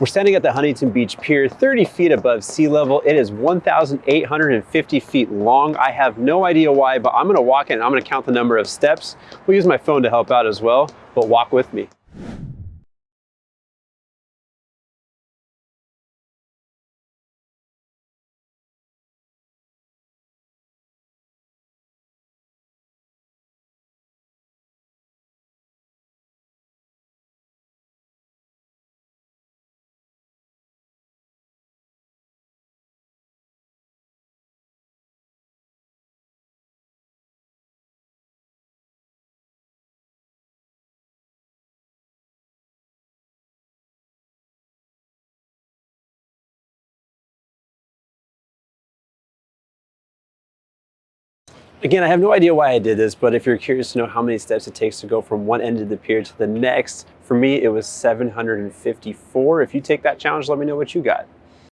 We're standing at the Huntington Beach Pier, 30 feet above sea level. It is 1,850 feet long. I have no idea why, but I'm gonna walk in I'm gonna count the number of steps. We'll use my phone to help out as well, but walk with me. Again, I have no idea why I did this, but if you're curious to know how many steps it takes to go from one end of the pier to the next, for me, it was 754. If you take that challenge, let me know what you got.